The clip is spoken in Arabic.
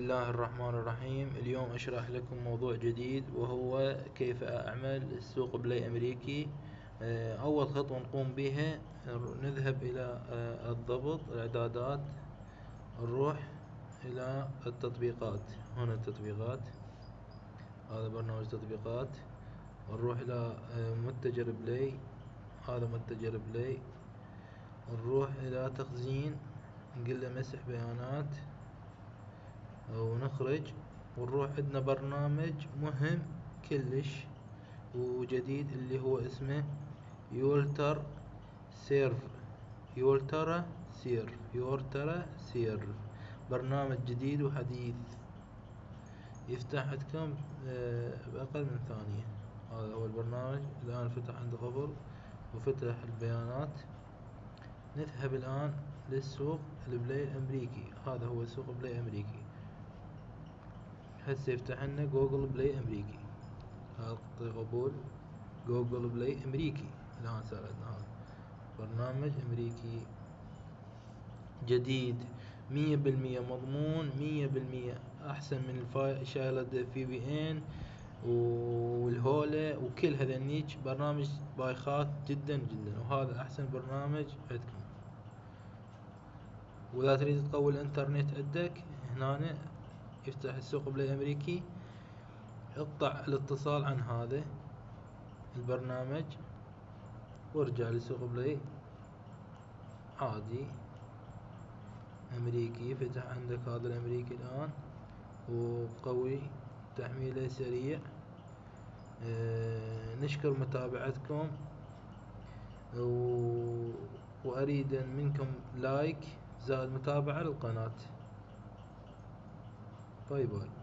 بسم الله الرحمن الرحيم. اليوم أشرح لكم موضوع جديد وهو كيف أعمل السوق Play أمريكي. آه، أول خطوة نقوم بها نذهب إلى آه، الضبط الإعدادات نروح إلى التطبيقات. هنا التطبيقات. هذا برنامج تطبيقات. نروح إلى آه، متجر Play هذا متجر Play نروح إلى تخزين نقول له مسح بيانات. ونخرج ونروح عندنا برنامج مهم كلش وجديد اللي هو اسمه Ultrasurf. Ultrasurf. Ultrasurf. برنامج جديد وحديث. يفتح عندكم آه، بأقل من ثانية. هذا هو البرنامج. الآن فتح عند غفر وفتح البيانات. نذهب الآن للسوق ال Play الأمريكي. هذا هو سوق Play أمريكي هسه يفتح لنا Google Play أمريكي هذا قبول Google Play أمريكي الآن صار عندنا برنامج أمريكي جديد مية بالمية مضمون مية بالمية أحسن من شغلة VPN وال Hola وكل هذنيك برنامج بايخات جدا جدا وهذا أحسن برنامج عندكم واذا تريد تقوي الانترنت عندك هنا يفتح السوق بلاي امريكي اقطع الاتصال عن هذا البرنامج وارجع لسوق Play عادي. أمريكي فتح عندك هذا الأمريكي الآن. وقوي تحميله سريع. آه نشكر متابعتكم. وأريد منكم like زائد متابعة للقناة. bye bye